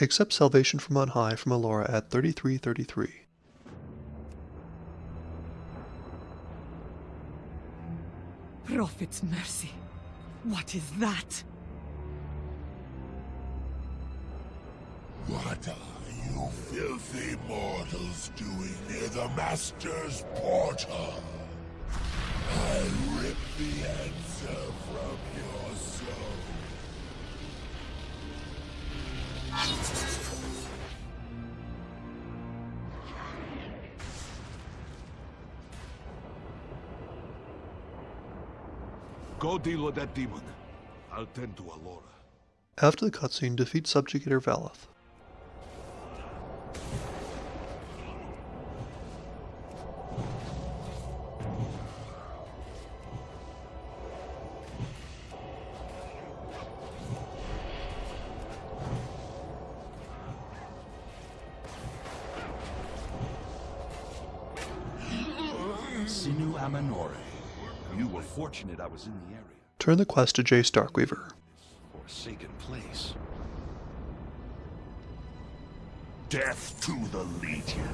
Accept salvation from on high from Alora at 3333. Prophet's mercy. What is that? What are you filthy mortals doing near the Master's portal? I'll rip the answer Go deal with that demon. I'll tend to Alora. After the cutscene, defeat Subjugator Valeth. Sinu Amanore. You were fortunate I was in the area. Turn the quest to Jace Darkweaver. Forsaken place. Death to the Legion.